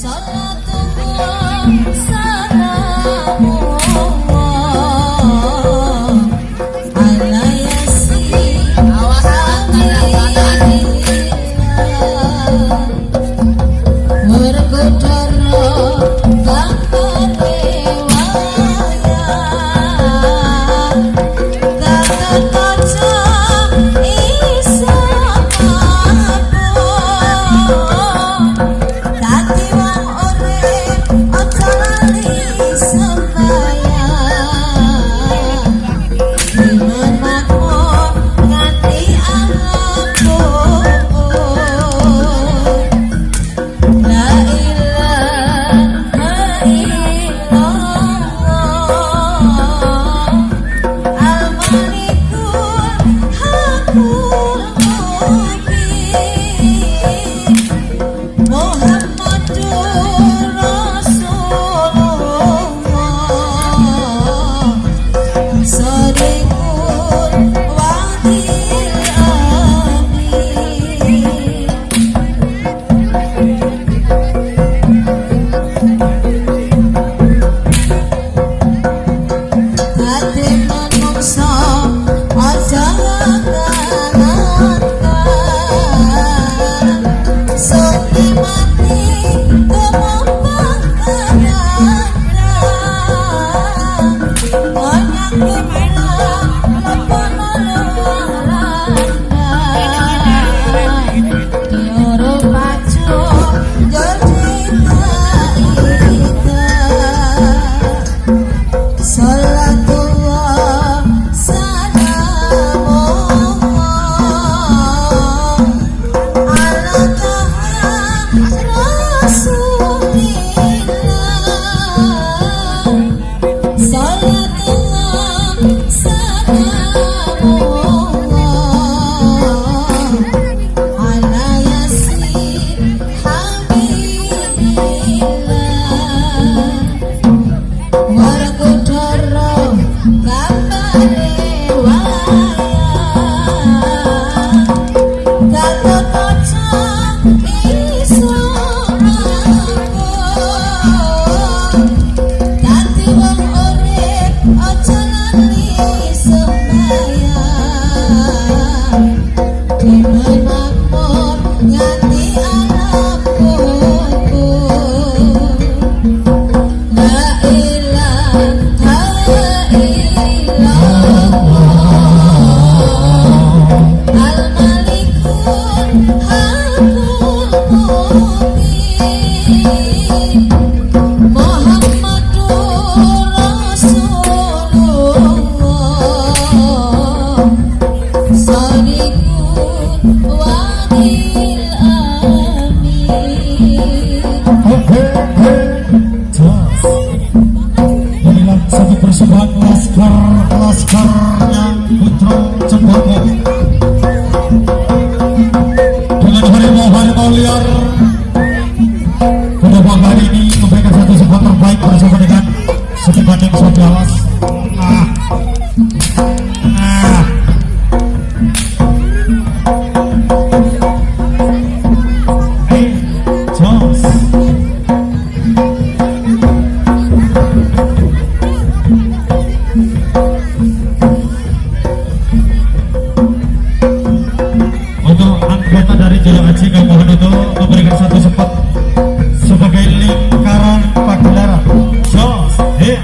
Salah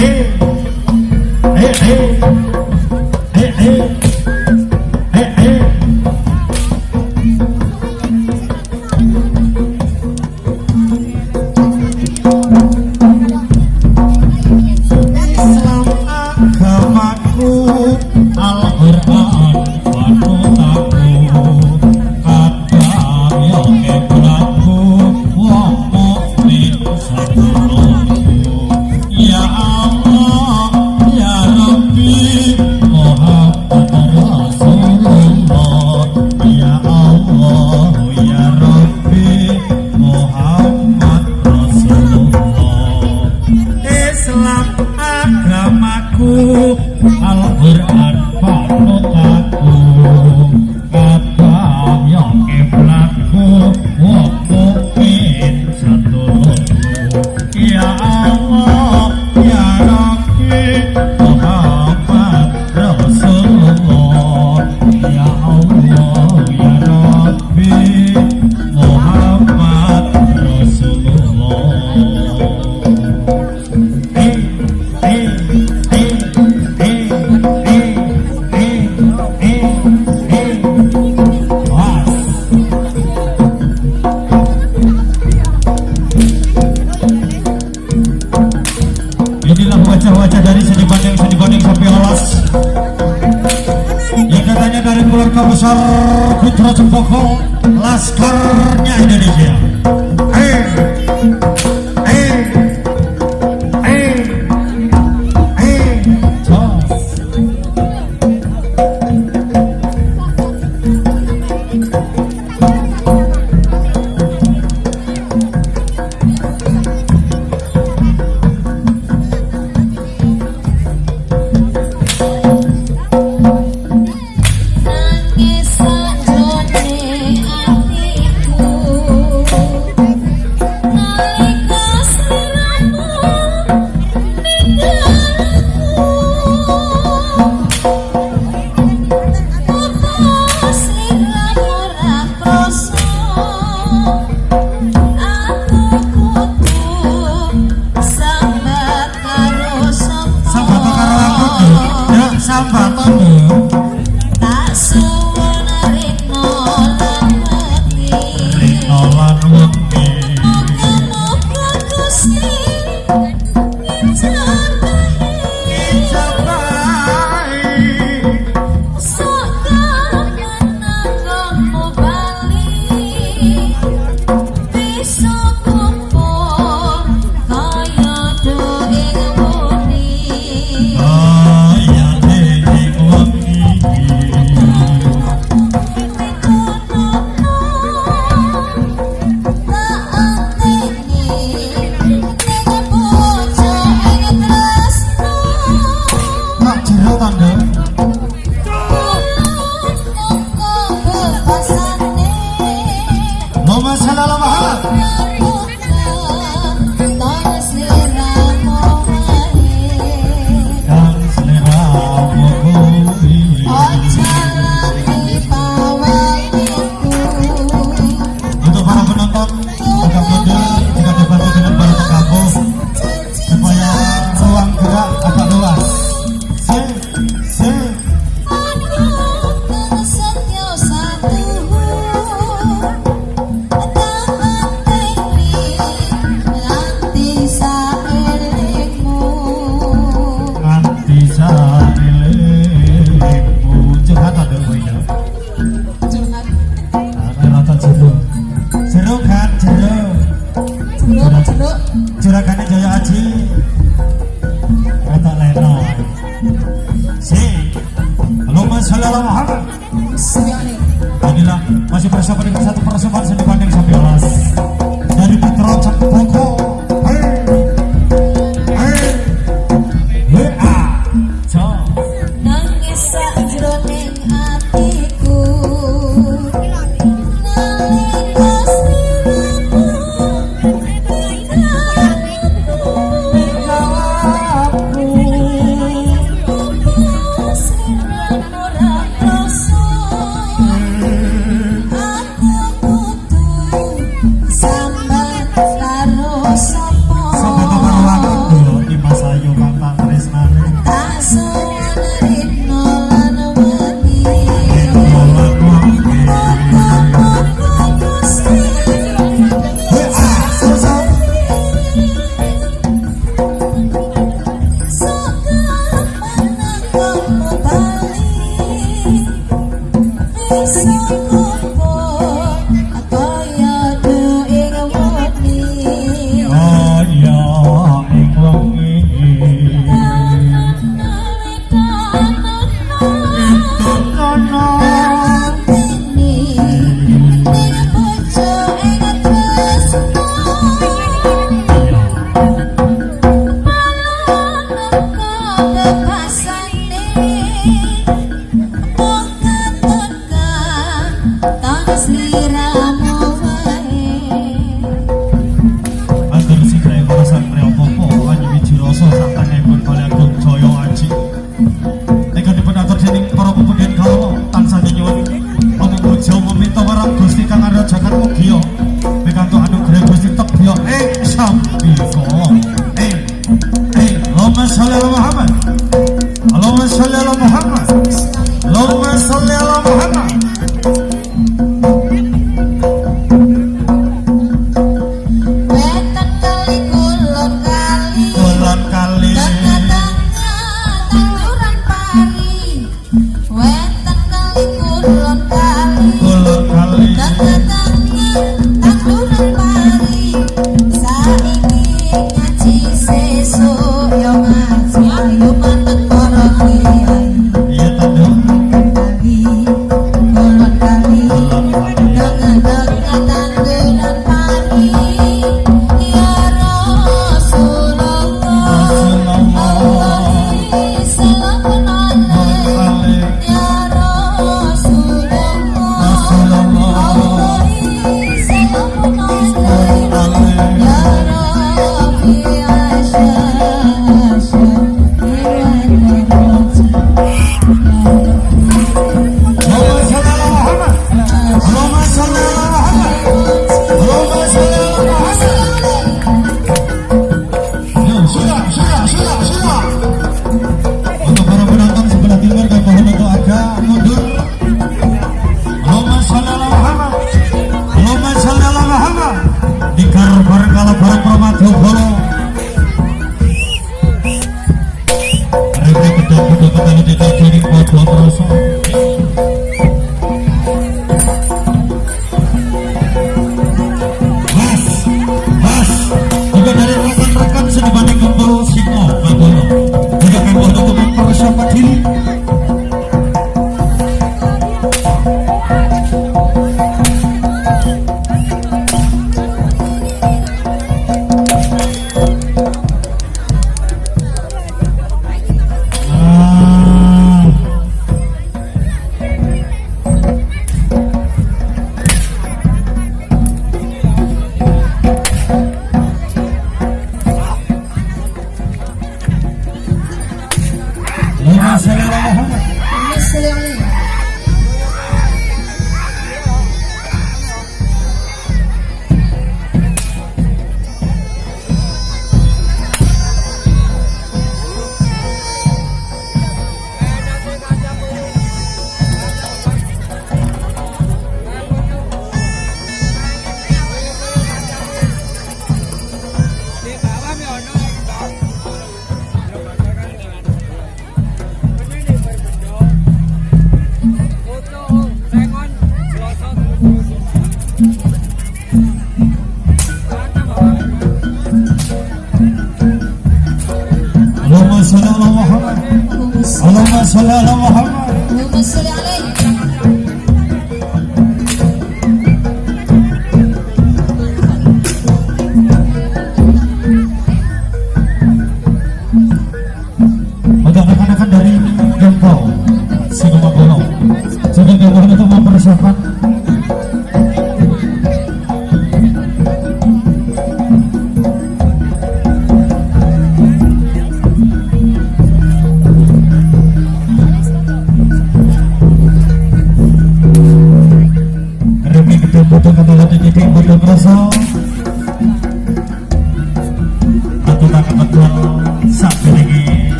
hey, hey, hey. Keluarga besar Putra Cempoko Laskarnya Indonesia. juragan Jaya Aji. Kata Lena si. Allahumma sallallahu alaihi inilah masih bersama dengan satu